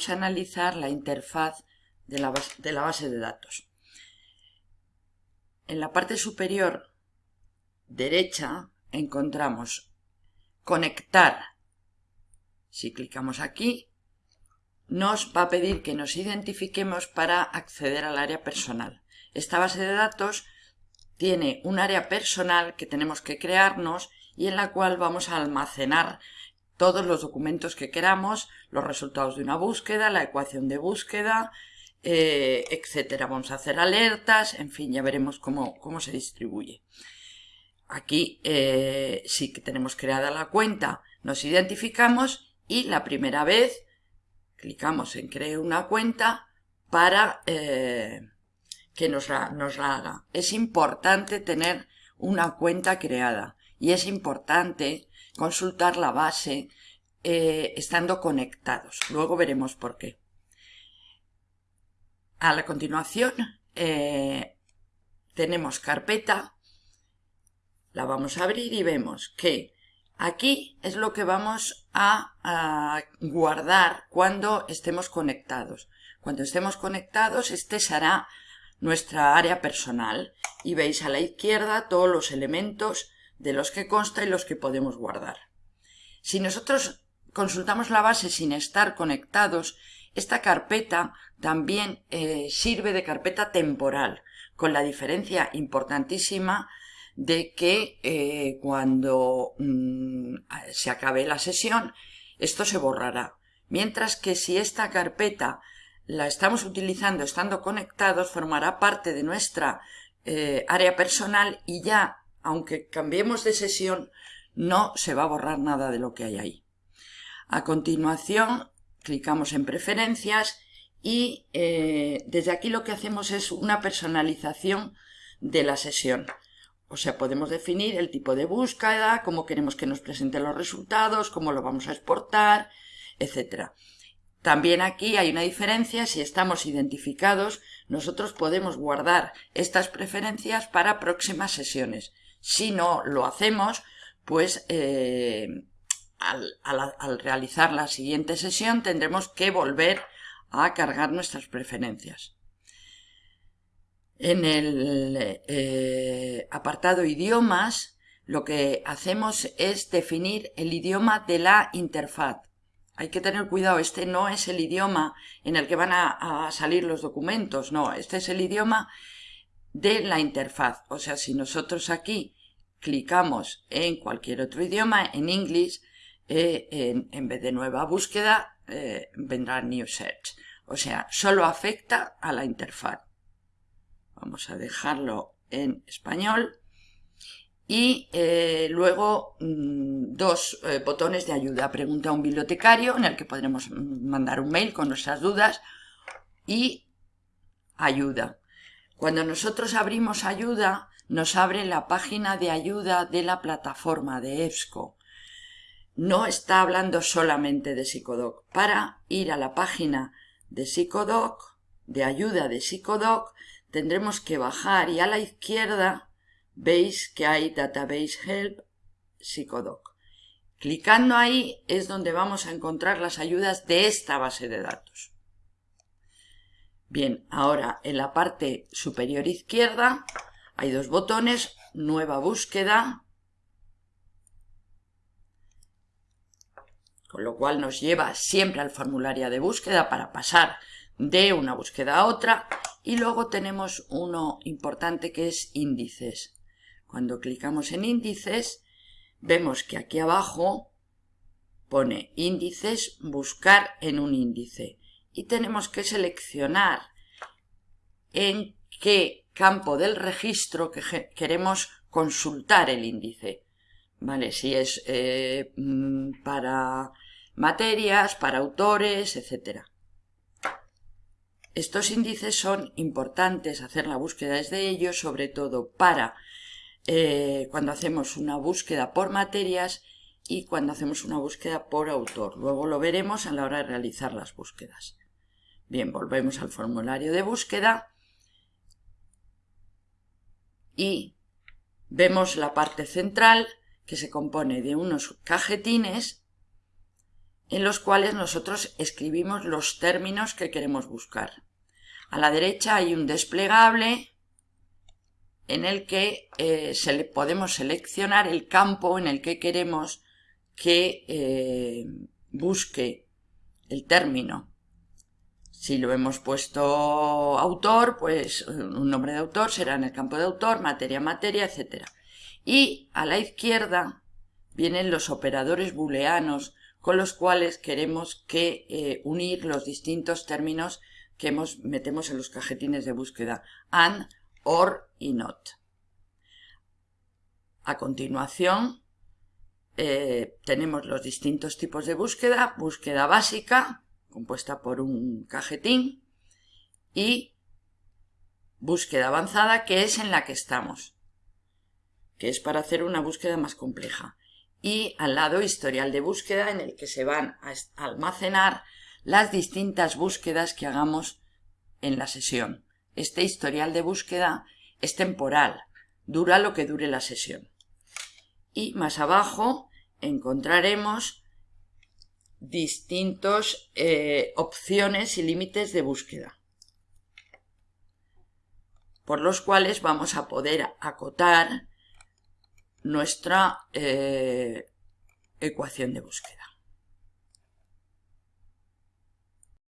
vamos a analizar la interfaz de la, base, de datos. En la parte superior derecha encontramos conectar. Si clicamos aquí, nos va a pedir que nos identifiquemos para acceder al área personal. Esta base de datos tiene un área personal que tenemos que crearnos y en la cual vamos a almacenar todos los documentos que queramos, los resultados de una búsqueda, la ecuación de búsqueda, eh, etcétera. Vamos a hacer alertas, en fin, ya veremos cómo, se distribuye. Aquí eh, sí que tenemos creada la cuenta, nos identificamos y la primera vez clicamos en crear una cuenta para eh, que nos nos la haga. Es importante tener una cuenta creada y es importante consultar la base eh, estando conectados. Luego veremos por qué. A la continuación eh, tenemos carpeta, la vamos a abrir y vemos que aquí es lo que vamos a, a guardar cuando estemos conectados. Cuando estemos conectados este será nuestra área personal y veis a la izquierda todos los elementos de los que consta y los que podemos guardar. Si nosotros consultamos la base sin estar conectados, esta carpeta también eh, sirve de carpeta temporal, con la diferencia importantísima de que eh, cuando mm, se acabe la sesión, esto se borrará. Mientras que si esta carpeta la estamos utilizando estando conectados, formará parte de nuestra eh, área personal y ya aunque cambiemos de sesión, no se va a borrar nada de lo que hay ahí. A continuación, clicamos en preferencias y eh, desde aquí lo que hacemos es una personalización de la sesión. O sea, podemos definir el tipo de búsqueda, cómo queremos que nos presenten los resultados, cómo lo vamos a exportar, etc. También aquí hay una diferencia, si estamos identificados, nosotros podemos guardar estas preferencias para próximas sesiones. Si no lo hacemos, pues eh, al, realizar la siguiente sesión tendremos que volver a cargar nuestras preferencias. En el eh, apartado idiomas, lo que hacemos es definir el idioma de la interfaz. Hay que tener cuidado, este no es el idioma en el que van a salir los documentos, no, este es el idioma de la interfaz. O sea, si nosotros aquí clicamos en cualquier otro idioma, en inglés, eh, en, vez de nueva búsqueda, eh, vendrá New Search. O sea, solo afecta a la interfaz. Vamos a dejarlo en español. Y eh, luego mm, dos botones de ayuda. Pregunta a un bibliotecario en el que podremos mandar un mail con nuestras dudas y ayuda. Cuando nosotros abrimos ayuda, nos abre la página de ayuda de la plataforma de EBSCO. No está hablando solamente de Psicodoc. Para ir a la página de Psicodoc, de ayuda de Psicodoc, tendremos que bajar y a la izquierda veis que hay Database Help Psicodoc. Clicando ahí es donde vamos a encontrar las ayudas de esta base de datos. Bien, ahora en la parte superior izquierda hay dos botones, nueva búsqueda, con lo cual nos lleva siempre al formulario de búsqueda para pasar de una búsqueda a otra. Y luego tenemos uno importante que es índices. Cuando clicamos en índices vemos que aquí abajo pone índices, buscar en un índice. Y tenemos que seleccionar en qué campo del registro que queremos consultar el índice. ¿Vale? Si es eh, mm, para materias, para autores, etc. Estos índices son importantes hacer la búsqueda desde ellos, sobre todo para eh, cuando hacemos una búsqueda por materias y cuando hacemos una búsqueda por autor. Luego lo veremos a la hora de realizar las búsquedas. Bien, volvemos al formulario de búsqueda y vemos la parte central que se compone de unos cajetines en los cuales nosotros escribimos los términos que queremos buscar. A la derecha hay un desplegable en el que eh, se podemos seleccionar el campo en el que queremos que eh, busque el término. Si lo hemos puesto autor, pues un nombre de autor será en el campo de autor, materia, materia, etc. Y a la izquierda vienen los operadores booleanos con los cuales queremos que eh, unir los distintos términos que metemos en los cajetines de búsqueda, and, or y not. A continuación eh, tenemos los distintos tipos de búsqueda, búsqueda básica, compuesta por un cajetín, y búsqueda avanzada, que es en la que estamos, que es para hacer una búsqueda más compleja. Y al lado historial de búsqueda en el que se van a almacenar las distintas búsquedas que hagamos en la sesión. Este historial de búsqueda es temporal, dura lo que dure la sesión. Y más abajo encontraremos distintas eh, opciones y límites de búsqueda, por los cuales vamos a poder acotar nuestra eh, ecuación de búsqueda.